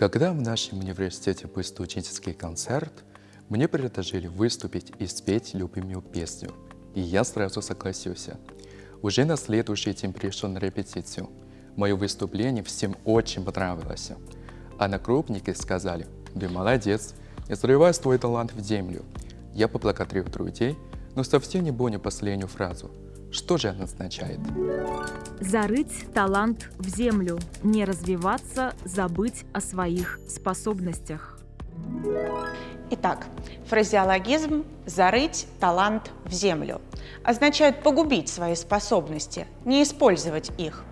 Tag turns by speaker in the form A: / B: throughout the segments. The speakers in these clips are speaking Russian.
A: Когда в нашем университете был студенческий концерт, мне предложили выступить и спеть любимую песню, и я сразу согласился. Уже на следующий день пришел на репетицию. Мое выступление всем очень понравилось. Одногруппники сказали, «Ты молодец, не срывай свой талант в землю». Я поблагодарил друзей, но совсем не понял последнюю фразу. Что же она означает?
B: Зарыть талант в землю, не развиваться, забыть о своих способностях.
C: Итак, фразеологизм «зарыть талант в землю» означает погубить свои способности, не использовать их.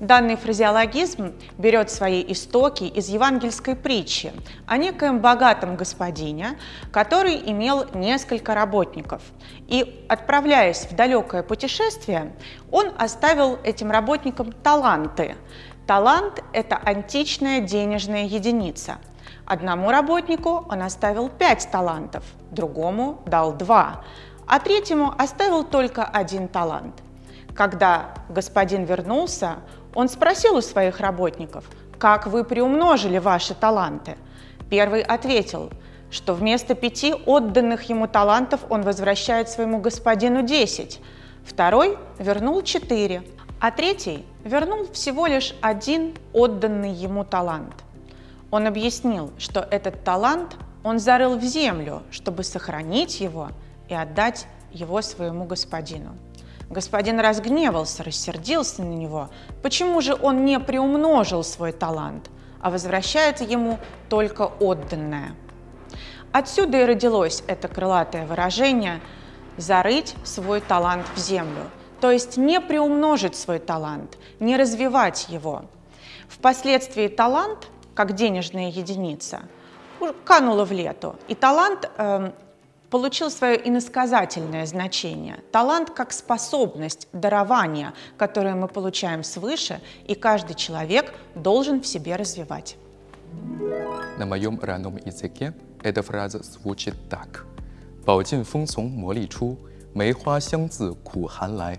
C: Данный фразеологизм берет свои истоки из евангельской притчи о некоем богатом господине, который имел несколько работников. И, отправляясь в далекое путешествие, он оставил этим работникам таланты. Талант – это античная денежная единица. Одному работнику он оставил пять талантов, другому дал два, а третьему оставил только один талант. Когда господин вернулся, он спросил у своих работников, как вы приумножили ваши таланты. Первый ответил, что вместо пяти отданных ему талантов он возвращает своему господину десять. Второй вернул четыре, а третий вернул всего лишь один отданный ему талант. Он объяснил, что этот талант он зарыл в землю, чтобы сохранить его и отдать его своему господину. Господин разгневался, рассердился на него. Почему же он не приумножил свой талант, а возвращает ему только отданное? Отсюда и родилось это крылатое выражение «зарыть свой талант в землю», то есть не приумножить свой талант, не развивать его. Впоследствии талант, как денежная единица, канула в лету, и талант э, получил свое иносказательное значение. Талант как способность, дарование, которое мы получаем свыше, и каждый человек должен в себе развивать.
A: На моем родном языке эта фраза звучит так. 宝剑锋从磨砺出，梅花香自苦寒来。